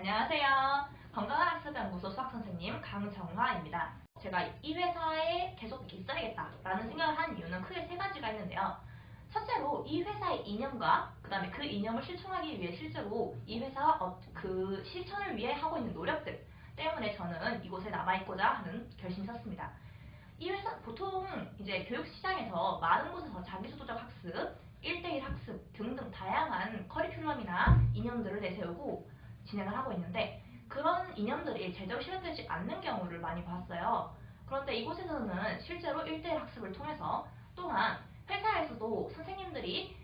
안녕하세요. 건강한 학습연구소 수학선생님 강정화입니다. 제가 이 회사에 계속 있어야겠다라는 생각을 한 이유는 크게 세 가지가 있는데요. 첫째로 이 회사의 이념과 그 다음에 그 이념을 실천하기 위해 실제로 이 회사와 어- 그 실천을 위해 하고 있는 노력들 때문에 저는 이곳에 남아있고자 하는 결심이 섰습니다. 이 회사 보통 이제 교육 시장에서 많은 곳에서 자기주도적 학습, 1대1 학습 등등 다양한 커리큘럼이나 이념들을 내세우고 진행을 하고 있는데 그런 이념들이 제대로 실현되지 않는 경우를 많이 봤어요. 그런데 이곳에서는 실제로 1대1 학습을 통해서 또한 회사에서도 선생님들이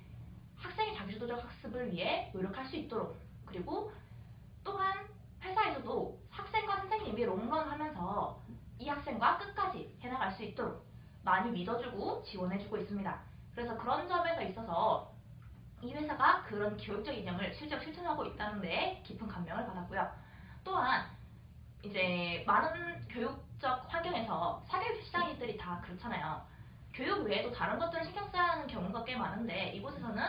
학생의 자기주도적 학습을 위해 노력할 수 있도록 그리고 또한 회사에서도 학생과 선생님이 롱런하면서 이 학생과 끝까지 해나갈 수 있도록 많이 믿어주고 지원해주고 있습니다. 그래서 그런 점에서 있어서 이 회사가 그런 교육적 이념을 실제로 실천하고 있다는 데 깊은 감명을 받았고요. 또한 이제 많은 교육적 환경에서 사교육 시장들이 다 그렇잖아요. 교육 외에도 다른 것들을 신경 써야 하는 경우가 꽤 많은데 이곳에서는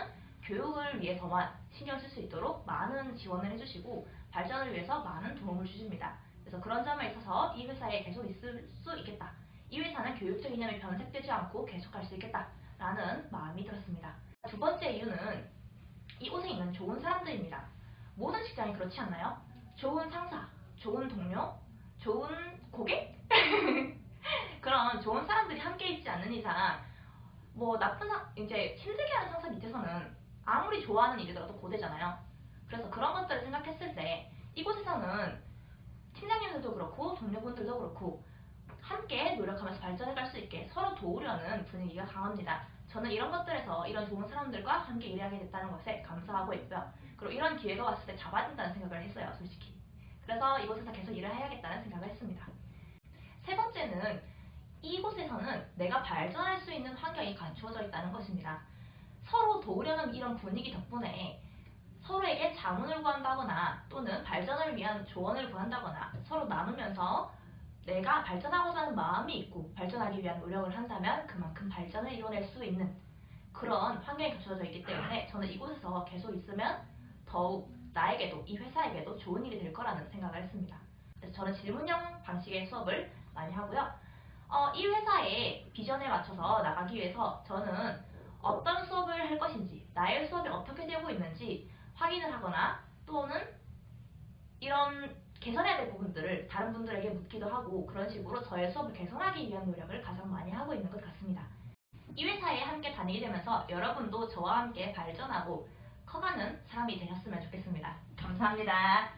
교육을 위해서만 신경 쓸 수 있도록 많은 지원을 해주시고 발전을 위해서 많은 도움을 주십니다. 그래서 그런 점에 있어서 이 회사에 계속 있을 수 있겠다. 이 회사는 교육적 이념이 변색되지 않고 계속할 수 있겠다 라는 마음이 들었습니다. 두 번째 이유는 있는 좋은 사람들입니다. 모든 직장이 그렇지 않나요? 좋은 상사, 좋은 동료, 좋은 고객? 그런 좋은 사람들이 함께 있지 않는 이상 뭐 나쁜 상 이제 힘들게 하는 상사 밑에서는 아무리 좋아하는 일이더라도 고되잖아요. 그래서 그런 것들을 생각했을 때 이곳에서는 팀장님들도 그렇고 동료분들도 그렇고 함께 노력하면서 발전해 갈 수 있게 서로 도우려는 분위기가 강합니다. 저는 이런 것들에서 이런 좋은 사람들과 함께 일하게 됐다는 것에 감사하고 있고요. 그리고 이런 기회가 왔을 때 잡아야 된다는 생각을 했어요, 솔직히. 그래서 이곳에서 계속 일을 해야겠다는 생각을 했습니다. 세 번째는 이곳에서는 내가 발전할 수 있는 환경이 갖추어져 있다는 것입니다. 서로 도우려는 이런 분위기 덕분에 서로에게 자문을 구한다거나 또는 발전을 위한 조언을 구한다거나 서로 나누면서 내가 발전하고자 하는 마음이 있고 발전하기 위한 노력을 한다면 그만큼 발전을 이뤄낼 수 있는 그런 환경이 갖춰져 있기 때문에 저는 이곳에서 계속 있으면 더욱 나에게도 이 회사에게도 좋은 일이 될 거라는 생각을 했습니다. 그래서 저는 질문형 방식의 수업을 많이 하고요. 어, 이 회사의 비전에 맞춰서 나가기 위해서 저는 어떤 수업을 할 것인지, 나의 수업이 어떻게 되고 있는지 확인을 하거나 또는 이런 개선해야 될 부분들을 다른 분들에게 묻기도 하고 그런 식으로 저의 수업을 개선하기 위한 노력을 가장 많이 하고 있는 것 같습니다. 이 회사에 함께 다니게 되면서 여러분도 저와 함께 발전하고 커가는 사람이 되셨으면 좋겠습니다. 감사합니다.